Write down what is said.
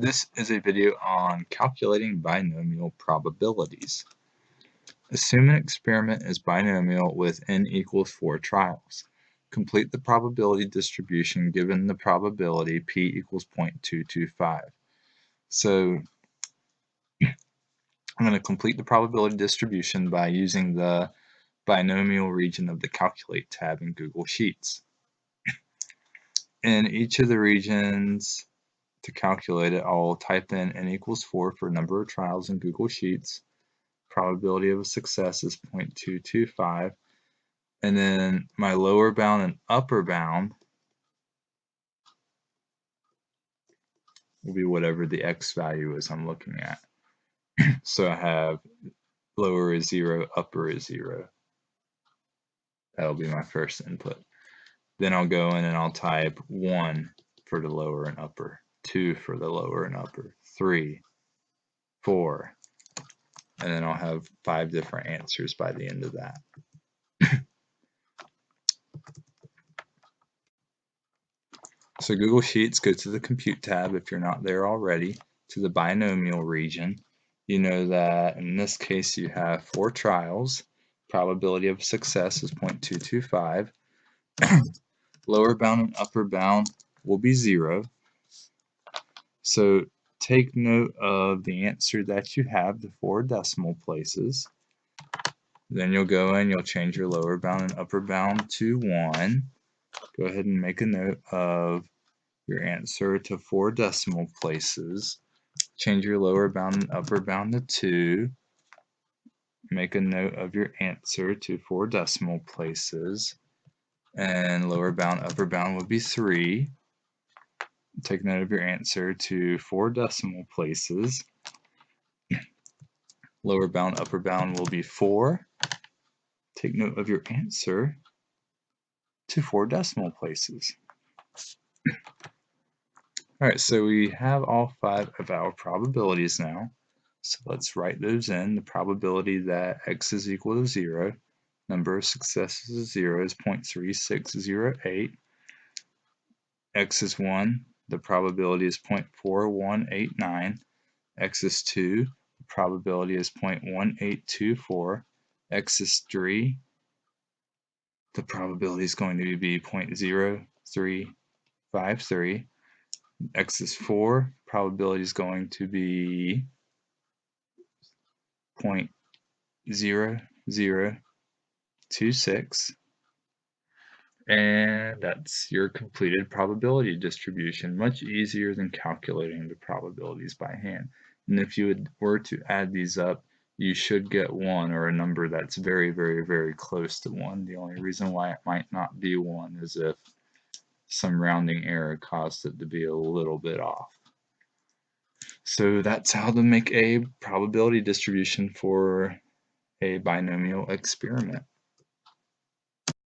This is a video on calculating binomial probabilities. Assume an experiment is binomial with n equals 4 trials. Complete the probability distribution given the probability p equals 0.225. So I'm going to complete the probability distribution by using the binomial region of the Calculate tab in Google Sheets. In each of the regions, to calculate it, I'll type in n equals 4 for number of trials in Google Sheets. Probability of a success is 0.225. And then my lower bound and upper bound will be whatever the x value is I'm looking at. so I have lower is 0, upper is 0. That'll be my first input. Then I'll go in and I'll type 1 for the lower and upper two for the lower and upper, three, four, and then I'll have five different answers by the end of that. so Google Sheets, go to the Compute tab if you're not there already, to the binomial region. You know that in this case you have four trials. Probability of success is 0.225. Lower bound and upper bound will be zero so take note of the answer that you have, the four decimal places. Then you'll go in, you'll change your lower bound and upper bound to 1. Go ahead and make a note of your answer to four decimal places. Change your lower bound and upper bound to 2. Make a note of your answer to four decimal places. And lower bound, upper bound would be 3 take note of your answer to four decimal places. Lower bound, upper bound will be 4. Take note of your answer to four decimal places. Alright, so we have all five of our probabilities now. So let's write those in. The probability that x is equal to 0, number of successes is 0 is 0.3608. x is 1, the probability is 0.4189. X is 2, the probability is 0.1824. X is 3, the probability is going to be 0.0353. X is 4, probability is going to be 0.0026 and that's your completed probability distribution, much easier than calculating the probabilities by hand. And if you were to add these up, you should get 1 or a number that's very, very, very close to 1. The only reason why it might not be 1 is if some rounding error caused it to be a little bit off. So that's how to make a probability distribution for a binomial experiment.